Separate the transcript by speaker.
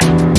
Speaker 1: Bye.